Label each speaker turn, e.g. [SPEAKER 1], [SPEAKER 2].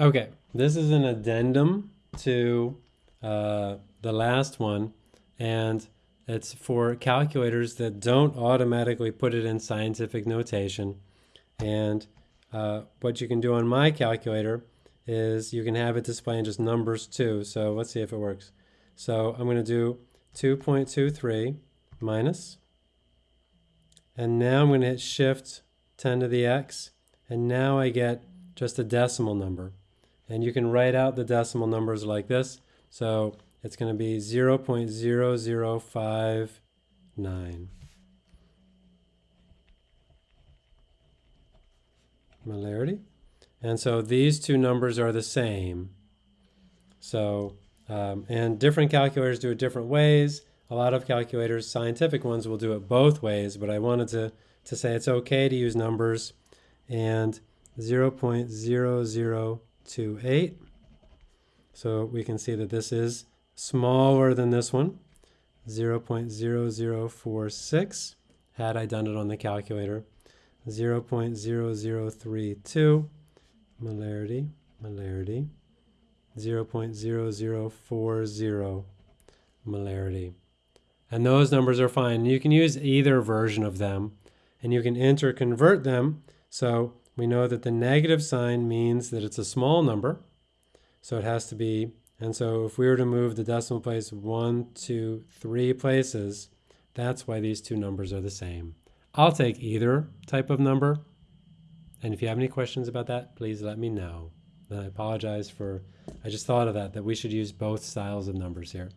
[SPEAKER 1] Okay, this is an addendum to uh, the last one, and it's for calculators that don't automatically put it in scientific notation. And uh, what you can do on my calculator is you can have it display in just numbers too. So let's see if it works. So I'm going to do 2.23 minus, and now I'm going to hit shift 10 to the x, and now I get just a decimal number. And you can write out the decimal numbers like this. So it's going to be 0 0.0059 molarity. And so these two numbers are the same. So, um, and different calculators do it different ways. A lot of calculators, scientific ones, will do it both ways, but I wanted to, to say it's okay to use numbers. And 0 0.0028. So we can see that this is smaller than this one, 0 0.0046, had I done it on the calculator. 0 0.0032, molarity, molarity, 0 0.0040 molarity. And those numbers are fine. You can use either version of them, and you can interconvert them. So we know that the negative sign means that it's a small number. So it has to be, and so if we were to move the decimal place one, two, three places, that's why these two numbers are the same. I'll take either type of number. And if you have any questions about that, please let me know. And I apologize for, I just thought of that, that we should use both styles of numbers here.